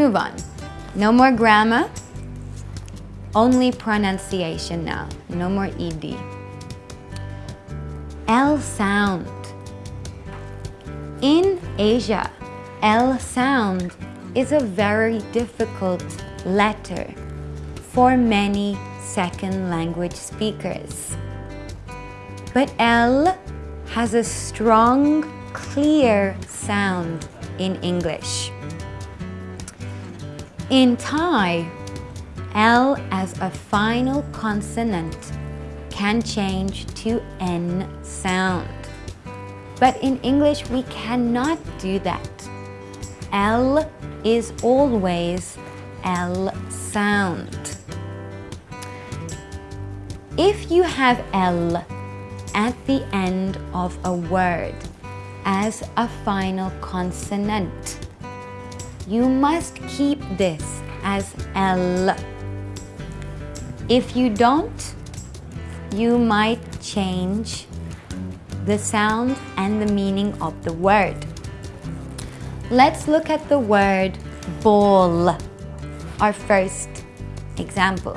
Move on. No more grammar, only pronunciation now. No more ED. L sound. In Asia, L sound is a very difficult letter for many second language speakers. But L has a strong, clear sound in English. In Thai, L as a final consonant can change to N sound. But in English, we cannot do that. L is always L sound. If you have L at the end of a word as a final consonant, you must keep this as L. If you don't, you might change the sound and the meaning of the word. Let's look at the word ball, our first example.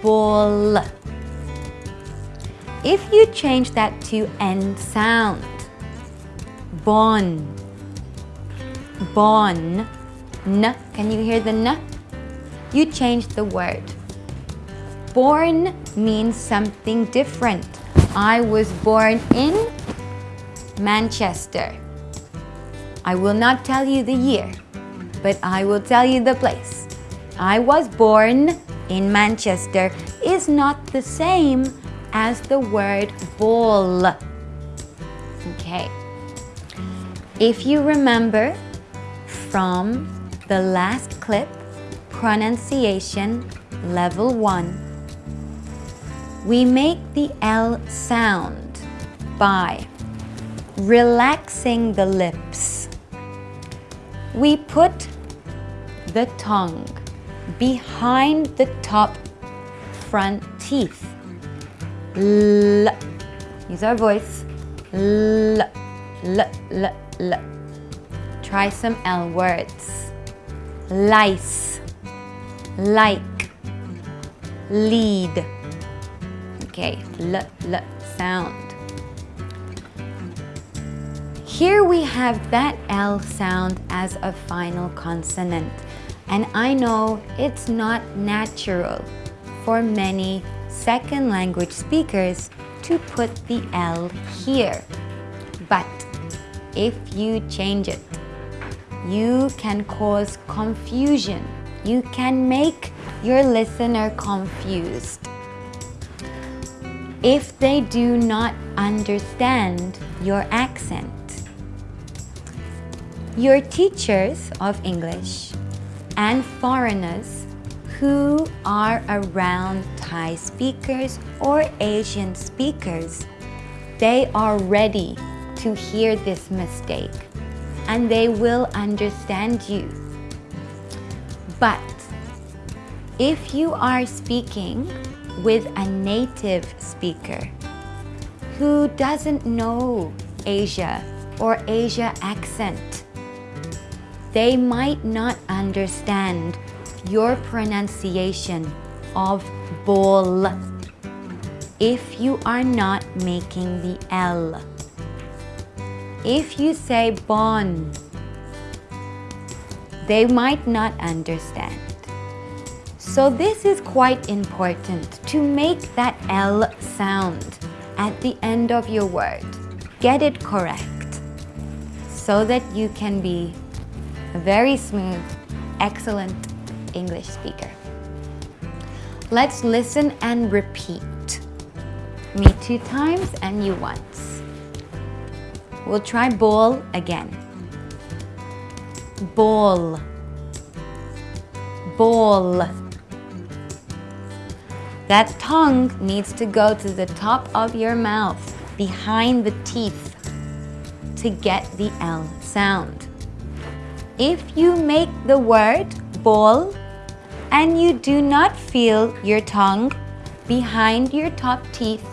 Ball. If you change that to N sound, bon, bon, n, can you hear the n? You change the word. Born means something different. I was born in Manchester. I will not tell you the year, but I will tell you the place. I was born in Manchester is not the same as the word ball. Okay. If you remember from the last clip, pronunciation level 1, we make the L sound by relaxing the lips. We put the tongue behind the top front teeth. L. Use our voice. L. L. L. L. Try some L words. Lice. Like. Lead. Okay, L. L sound. Here we have that L sound as a final consonant. And I know it's not natural for many second language speakers to put the L here. But if you change it, you can cause confusion. You can make your listener confused. If they do not understand your accent. Your teachers of English and foreigners who are around Thai speakers or Asian speakers, they are ready to hear this mistake and they will understand you. But if you are speaking with a native speaker who doesn't know Asia or Asia accent, they might not understand your pronunciation of ball if you are not making the L. If you say bon, they might not understand. So this is quite important to make that L sound at the end of your word. Get it correct so that you can be a very smooth, excellent English speaker. Let's listen and repeat. Me two times and you once. We'll try ball again. Ball. Ball. That tongue needs to go to the top of your mouth, behind the teeth, to get the L sound. If you make the word ball and you do not feel your tongue behind your top teeth,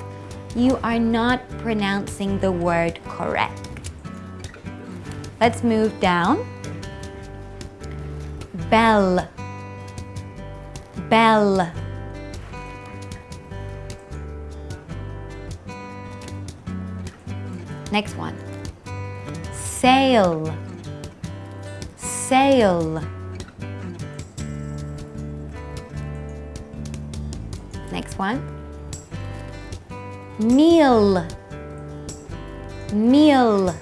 you are not pronouncing the word correct. Let's move down. bell. Bell. Next one. Sail. Sail. Next one meal meal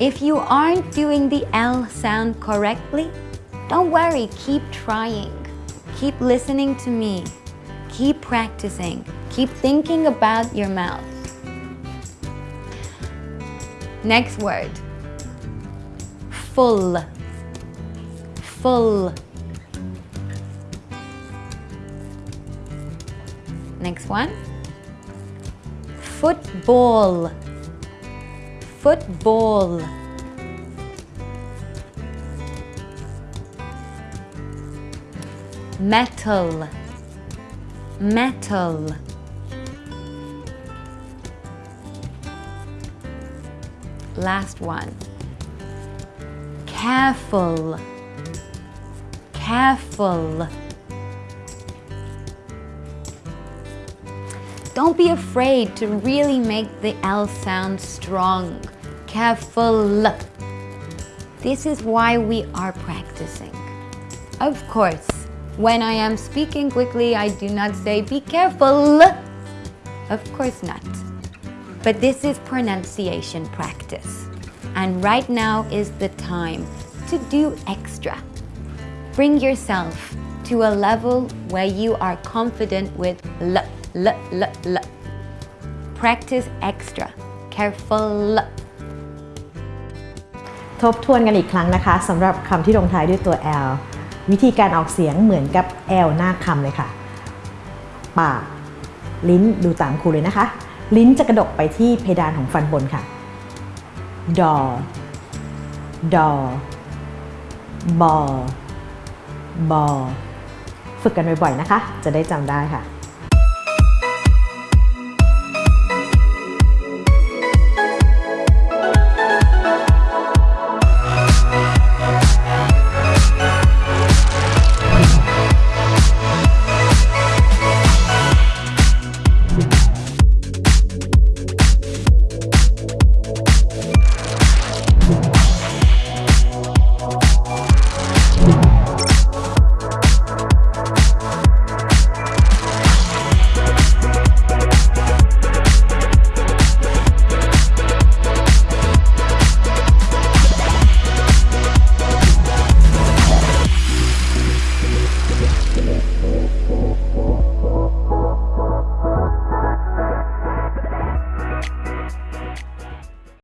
If you aren't doing the L sound correctly, don't worry, keep trying. Keep listening to me. Keep practicing. Keep thinking about your mouth. Next word. Full. Full. Next one. Football. Football. Metal. Metal. Last one. Careful. Careful. Don't be afraid to really make the L sound strong. Careful. This is why we are practicing. Of course, when I am speaking quickly, I do not say be careful. Of course not. But this is pronunciation practice. And right now is the time to do extra. Bring yourself to a level where you are confident with l, l, l, l. Practice extra. Careful. ทบทวนกันอีกครั้งนะคะสำหรับคำที่ลงท้ายด้วยตัว L วิธีการออกเสียงเหมือนกับ L หน้าคำเลยค่ะ ปาก ลิ้นดูตามครูเลยนะคะ ลิ้นจะกระดกไปที่เพดานของฟันบนค่ะ ดอ ดอ บอ บอ ฝึกกันบ่อยๆนะคะ จะได้จำได้ค่ะ